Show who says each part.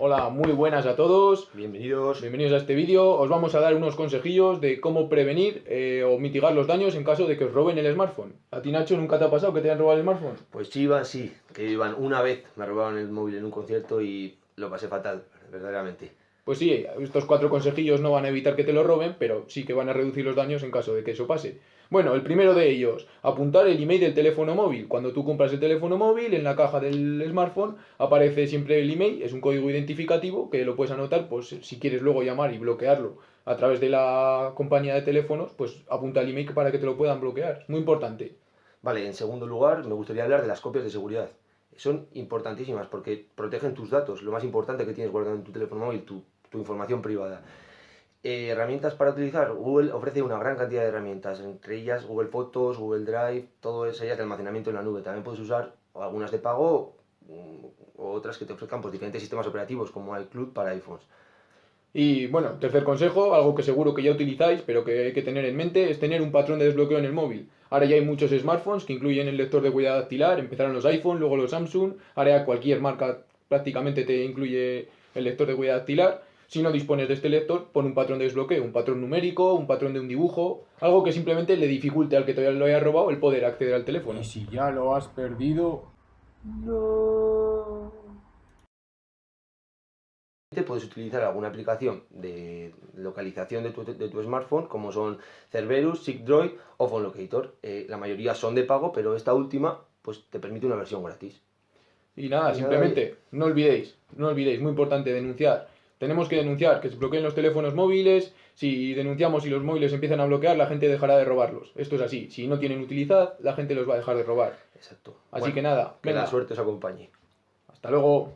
Speaker 1: Hola, muy buenas a todos.
Speaker 2: Bienvenidos.
Speaker 1: Bienvenidos a este vídeo. Os vamos a dar unos consejillos de cómo prevenir eh, o mitigar los daños en caso de que os roben el smartphone. ¿A ti, Nacho, nunca te ha pasado que te hayan robado el smartphone?
Speaker 2: Pues sí, Iván, sí, que Iván, una vez me robaron el móvil en un concierto y lo pasé fatal, verdaderamente.
Speaker 1: Pues sí, estos cuatro consejillos no van a evitar que te lo roben, pero sí que van a reducir los daños en caso de que eso pase. Bueno, el primero de ellos, apuntar el email del teléfono móvil. Cuando tú compras el teléfono móvil, en la caja del smartphone aparece siempre el email, es un código identificativo que lo puedes anotar, pues si quieres luego llamar y bloquearlo a través de la compañía de teléfonos, pues apunta el email para que te lo puedan bloquear. Muy importante.
Speaker 2: Vale, en segundo lugar, me gustaría hablar de las copias de seguridad. Son importantísimas porque protegen tus datos, lo más importante que tienes guardado en tu teléfono móvil, tu, tu información privada. Eh, herramientas para utilizar. Google ofrece una gran cantidad de herramientas, entre ellas Google Fotos, Google Drive, todo eso ellas de almacenamiento en la nube. También puedes usar algunas de pago mm, o otras que te ofrezcan pues, diferentes sistemas operativos como iCloud para iPhones.
Speaker 1: Y bueno, tercer consejo, algo que seguro que ya utilizáis, pero que hay que tener en mente, es tener un patrón de desbloqueo en el móvil. Ahora ya hay muchos smartphones que incluyen el lector de huella dactilar, empezaron los iPhone, luego los Samsung, ahora cualquier marca prácticamente te incluye el lector de huella dactilar. Si no dispones de este lector, pon un patrón de desbloqueo, un patrón numérico, un patrón de un dibujo, algo que simplemente le dificulte al que todavía lo haya robado el poder acceder al teléfono.
Speaker 3: Y si ya lo has perdido, no.
Speaker 2: Puedes utilizar alguna aplicación de localización de tu, de tu smartphone, como son Cerberus, SigDroid o PhoneLocator. Eh, la mayoría son de pago, pero esta última pues, te permite una versión gratis.
Speaker 1: Y nada, simplemente no olvidéis, no olvidéis, muy importante denunciar tenemos que denunciar que se bloqueen los teléfonos móviles. Si denunciamos y los móviles empiezan a bloquear, la gente dejará de robarlos. Esto es así. Si no tienen utilidad, la gente los va a dejar de robar.
Speaker 2: Exacto.
Speaker 1: Así que nada.
Speaker 2: Que la suerte os acompañe.
Speaker 1: Hasta luego.